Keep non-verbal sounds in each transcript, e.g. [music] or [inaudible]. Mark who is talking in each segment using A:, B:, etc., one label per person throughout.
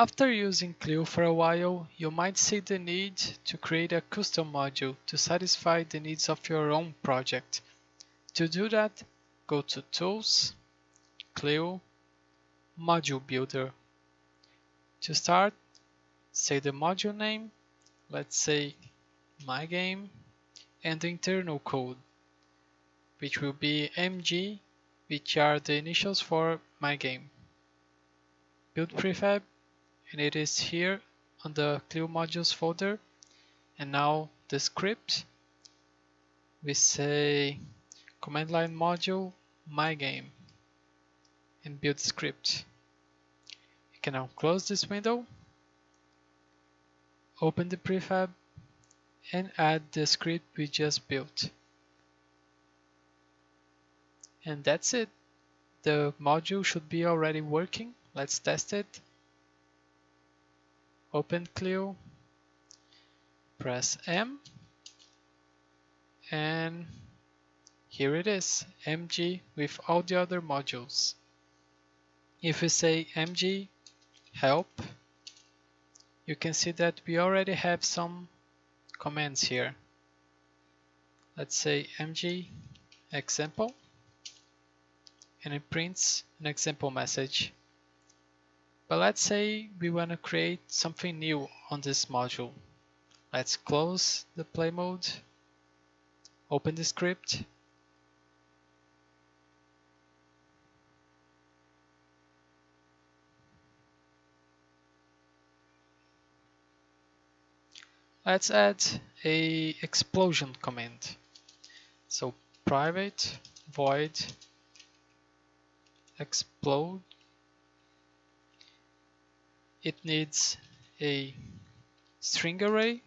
A: After using Clio for a while, you might see the need to create a custom module to satisfy the needs of your own project. To do that, go to Tools, Clio, Module Builder. To start, say the module name, let's say my game, and the internal code, which will be MG, which are the initials for my game. Build prefab and it is here on the Clio modules folder. And now the script. We say command line module my game and build script. You can now close this window open the prefab and add the script we just built. And that's it. The module should be already working. Let's test it open Clio, press M, and here it is, MG with all the other modules. If we say MG help, you can see that we already have some commands here. Let's say MG example, and it prints an example message. But let's say we want to create something new on this module. Let's close the play mode, open the script, Let's add a explosion command. So private void explode it needs a string array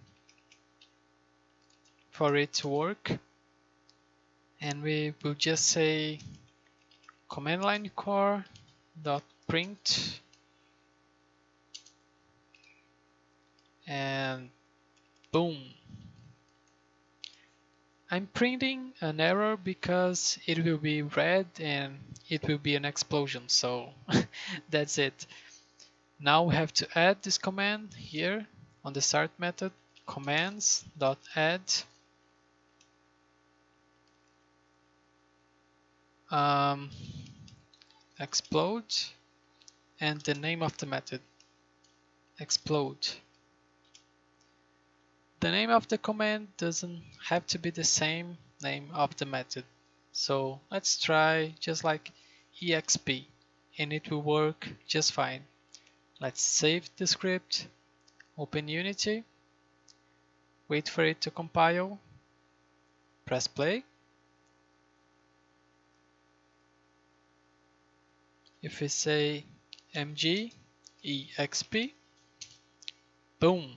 A: for it to work. And we will just say command line core dot print. And boom. I'm printing an error because it will be red and it will be an explosion. So [laughs] that's it now we have to add this command here on the start method commands dot add um, explode and the name of the method explode. The name of the command doesn't have to be the same name of the method. So let's try just like exp and it will work just fine Let's save the script, open Unity, wait for it to compile, press play. If we say mg exp, boom,